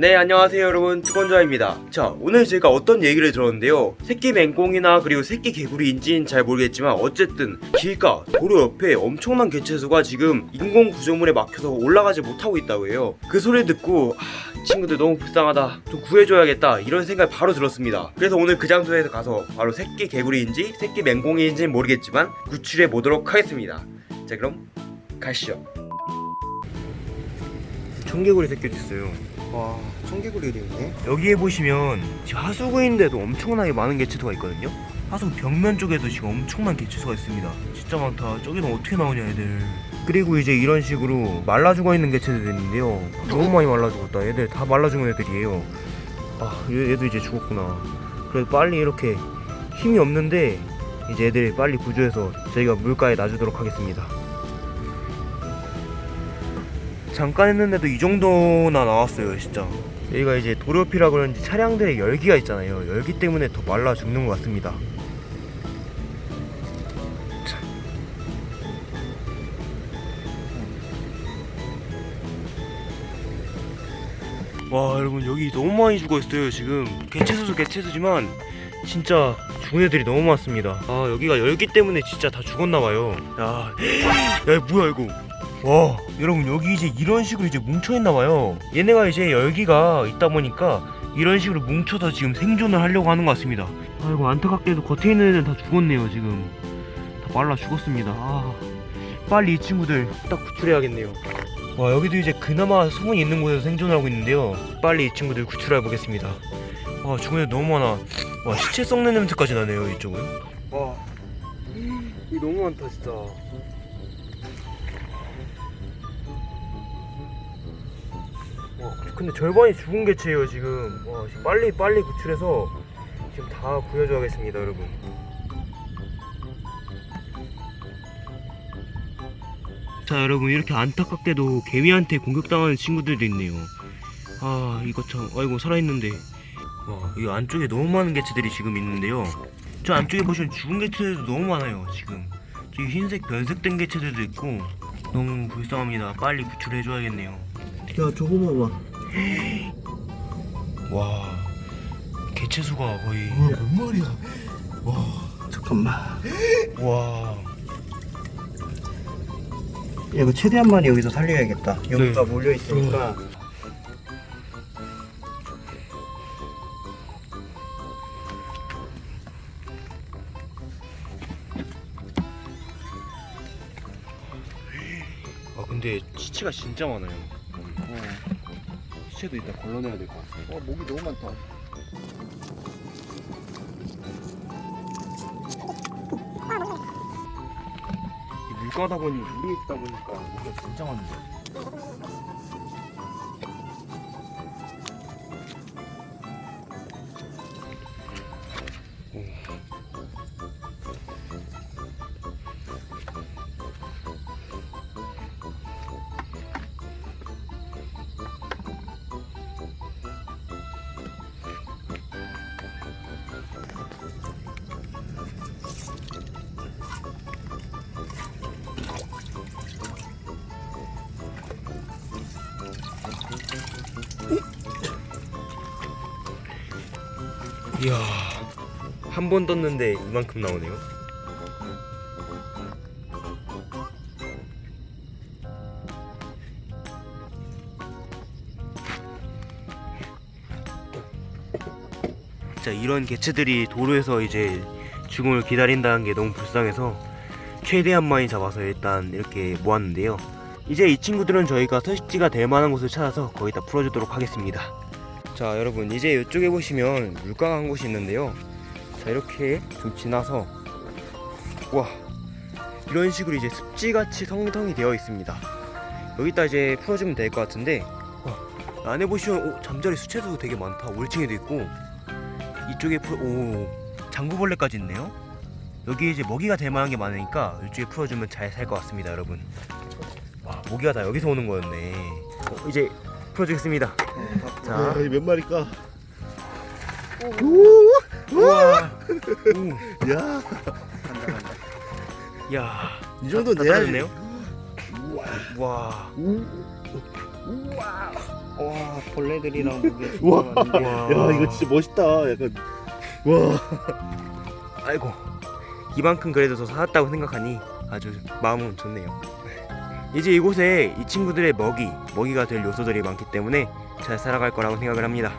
네 안녕하세요 여러분. 투건자입니다. 자 오늘 제가 어떤 얘기를 들었는데요. 새끼 맹꽁이나 그리고 새끼 개구리인지는 잘 모르겠지만 어쨌든 길가 도로 옆에 엄청난 개체수가 지금 인공 구조물에 막혀서 올라가지 못하고 있다고 해요. 그 소리를 듣고 아, 이 친구들 너무 불쌍하다. 좀 구해줘야겠다. 이런 생각이 바로 들었습니다. 그래서 오늘 그 장소에서 가서 바로 새끼 개구리인지 새끼 맹꽁이인지는 모르겠지만 구출해 보도록 하겠습니다. 자 그럼 가시죠. 청개구리 새끼도 있어요 와 청개구리도 있네 여기에 보시면 하수구인데도 엄청나게 많은 개체수가 있거든요? 하수 벽면 쪽에도 지금 엄청난 개체수가 있습니다. 진짜 많다. 저기는 어떻게 나오냐 애들. 그리고 이제 이런 식으로 말라 죽어 있는 개체들도 있는데요. 너무 많이 말라 죽었다. 얘들 다 말라 죽은 애들이에요. 아 얘- 얘도 이제 죽었구나. 그래도 빨리 이렇게 힘이 없는데 이제 애들 빨리 구조해서 저희가 물가에 놔주도록 하겠습니다 잠깐 했는데도 이 정도나 나왔어요 진짜. 여기가 이제 도로 옆이라 그런지 차량들의 열기가 있잖아요. 열기 때문에 더 말라 죽는 것 같습니다. 자. 와 여러분 여기 너무 많이 죽어있어요 지금. 개체수도 개체수지만 진짜 죽은 애들이 너무 많습니다. 아 여기가 열기 때문에 진짜 다 죽었나봐요. 야, 야 뭐야 이거 와 여러분 여기 이제 이런 식으로 이제 뭉쳐있나봐요. 얘네가 이제 열기가 있다 보니까 이런 식으로 뭉쳐서 지금 생존을 하려고 하는 것 같습니다. 아이고 안타깝게도 겉에 있는 애들은 다 죽었네요 지금. 다 말라 죽었습니다. 아 빨리 이 친구들 딱 구출해야겠네요. 와 여기도 이제 그나마 소문이 있는 곳에서 생존을 하고 있는데요. 빨리 이 친구들 구출해 보겠습니다. 와 죽은 애 너무 많아. 와 시체 썩는 냄새까지 나네요 이쪽은. 와 이거 너무 많다 진짜 와 근데 절반이 죽은 개체예요 지금. 와 지금 빨리 빨리 구출해서 지금 다 구해줘야겠습니다 여러분. 자 여러분 이렇게 안타깝게도 개미한테 공격당하는 친구들도 있네요. 아 이거 참 아이고 살아있는데. 와 이 안쪽에 너무 많은 개체들이 지금 있는데요. 저 안쪽에 보시면 죽은 개체들도 너무 많아요 지금. 저기 흰색 변색된 개체들도 있고 너무 불쌍합니다. 빨리 구출해줘야겠네요 야 저거 봐봐. 와 개체수가 거의. 몇 마리야? 와. 잠깐만. 와. 야, 이거 최대한 많이 여기서 살려야겠다. 여기가 네. 몰려있으니까. 아 근데 시체가 진짜 많아요 시체도 일단 걸러내야 될 것 같아. 어 목이 너무 많다. 이 물가다 보니 물이 있다 보니까 물가 진짜 많은 이야. 한 번 떴는데 이만큼 나오네요. 자 이런 개체들이 도로에서 이제 죽음을 기다린다는 게 너무 불쌍해서 최대한 많이 잡아서 일단 이렇게 모았는데요. 이제 이 친구들은 저희가 서식지가 될 만한 곳을 찾아서 거기다 풀어주도록 하겠습니다 자 여러분 이제 이쪽에 보시면 물가가 한 곳이 있는데요. 자 이렇게 좀 지나서 와 이런 식으로 이제 습지같이 성성이 되어 있습니다. 여기다 이제 풀어주면 될 것 같은데 와, 안에 보시면 오, 잠자리 수채도 되게 많다. 올챙이도 있고 이쪽에 풀, 오 장구벌레까지 있네요. 여기 이제 먹이가 될 만한 게 많으니까 이쪽에 풀어주면 잘 살 것 같습니다 여러분. 와 모기가 다 여기서 오는 거였네. 어, 이제 풀어주겠습니다 자 야, 이몇 마리까 우와. 야, 오. 야. 이 정도. 떨어졌네요? 와. 우와. 와 벌레들이랑 무게 우와. 와. 야 이거 진짜 멋있다. 약간 와. 아이고 이만큼 그래도 더 살았다고 생각하니 아주 마음은 좋네요. 이제 이곳에 이 친구들의 먹이, 먹이가 될 요소들이 많기 때문에 잘 살아갈 거라고 생각을 합니다.